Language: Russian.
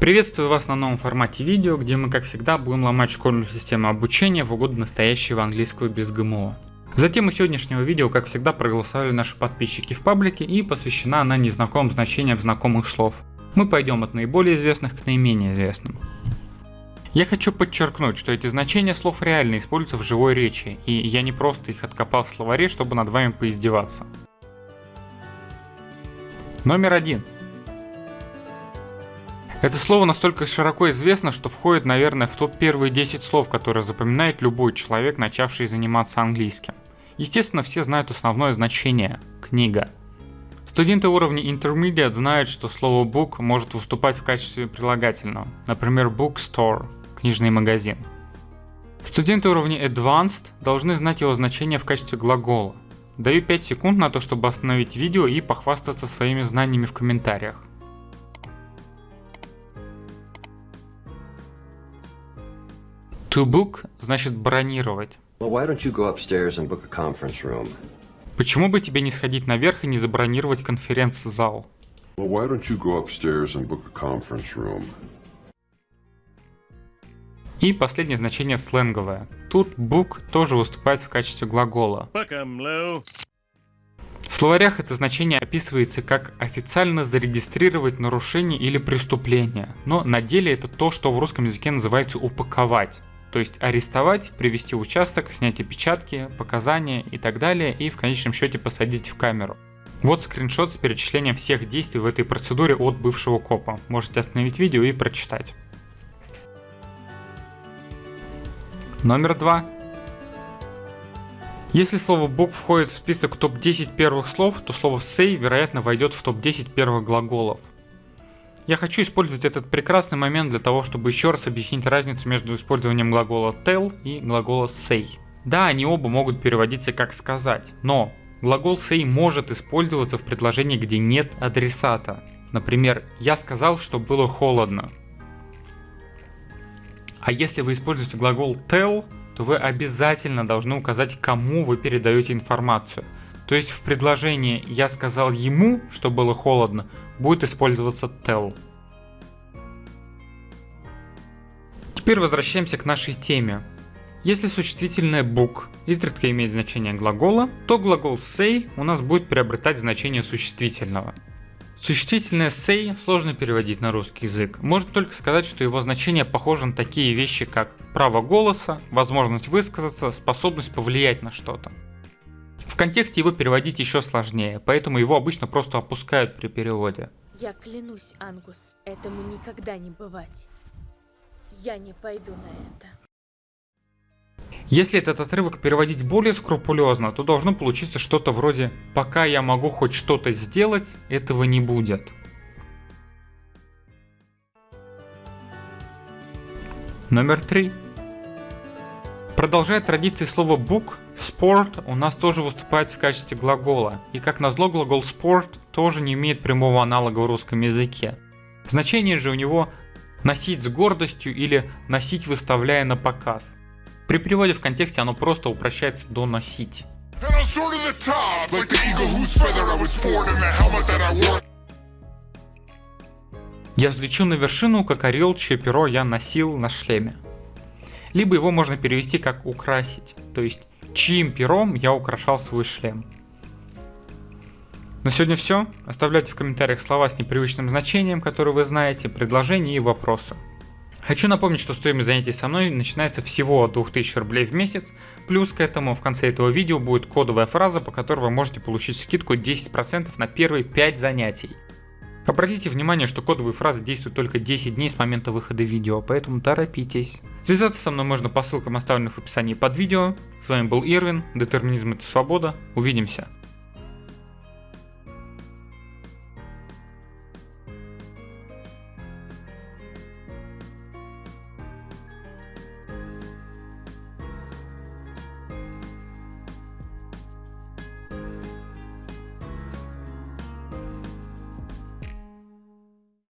Приветствую вас на новом формате видео, где мы как всегда будем ломать школьную систему обучения в угоду настоящего английского без ГМО. За тему сегодняшнего видео, как всегда, проголосовали наши подписчики в паблике и посвящена она незнакомым значениям знакомых слов. Мы пойдем от наиболее известных к наименее известным. Я хочу подчеркнуть, что эти значения слов реально используются в живой речи, и я не просто их откопал в словаре, чтобы над вами поиздеваться. Номер один. Это слово настолько широко известно, что входит, наверное, в топ первые 10 слов, которые запоминает любой человек, начавший заниматься английским. Естественно, все знают основное значение – книга. Студенты уровня Intermediate знают, что слово book может выступать в качестве прилагательного, например, bookstore – книжный магазин. Студенты уровня Advanced должны знать его значение в качестве глагола. Даю 5 секунд на то, чтобы остановить видео и похвастаться своими знаниями в комментариях. To book значит бронировать. Well? Почему бы тебе не сходить наверх и не забронировать конференц-зал? Well? И последнее значение сленговое. Тут book тоже выступает в качестве глагола. В словарях это значение описывается как официально зарегистрировать нарушение или преступление, но на деле это то, что в русском языке называется упаковать. То есть арестовать, привести участок, снять опечатки, показания и так далее, и в конечном счете посадить в камеру. Вот скриншот с перечислением всех действий в этой процедуре от бывшего копа. Можете остановить видео и прочитать. Номер два. Если слово book входит в список топ-10 первых слов, то слово say, вероятно, войдет в топ-10 первых глаголов. Я хочу использовать этот прекрасный момент для того, чтобы еще раз объяснить разницу между использованием глагола tell и глагола say. Да, они оба могут переводиться как сказать, но глагол say может использоваться в предложении, где нет адресата. Например, я сказал, что было холодно. А если вы используете глагол tell, то вы обязательно должны указать, кому вы передаете информацию. То есть в предложении «я сказал ему, что было холодно» будет использоваться tell. Теперь возвращаемся к нашей теме. Если существительное book изредка имеет значение глагола, то глагол say у нас будет приобретать значение существительного. Существительное say сложно переводить на русский язык. Можно только сказать, что его значение похоже на такие вещи, как право голоса, возможность высказаться, способность повлиять на что-то. В контексте его переводить еще сложнее, поэтому его обычно просто опускают при переводе. Я клянусь, Ангус, этому никогда не бывать. Я не пойду на это. Если этот отрывок переводить более скрупулезно, то должно получиться что-то вроде «пока я могу хоть что-то сделать, этого не будет». Номер три. Продолжая традиции слова book, sport у нас тоже выступает в качестве глагола, и как назло глагол sport тоже не имеет прямого аналога в русском языке. Значение же у него носить с гордостью или носить выставляя на показ. При переводе в контексте оно просто упрощается до носить. Я взлечу на вершину, как орел, чье перо я носил на шлеме. Либо его можно перевести как украсить, то есть чьим пером я украшал свой шлем. На сегодня все. Оставляйте в комментариях слова с непривычным значением, которые вы знаете, предложения и вопросы. Хочу напомнить, что стоимость занятий со мной начинается всего от 2000 рублей в месяц, плюс к этому в конце этого видео будет кодовая фраза, по которой вы можете получить скидку 10% на первые 5 занятий. Обратите внимание, что кодовые фразы действуют только 10 дней с момента выхода видео, поэтому торопитесь. Связаться со мной можно по ссылкам, оставленным в описании под видео. С вами был Ирвин, Детерминизм это свобода. Увидимся.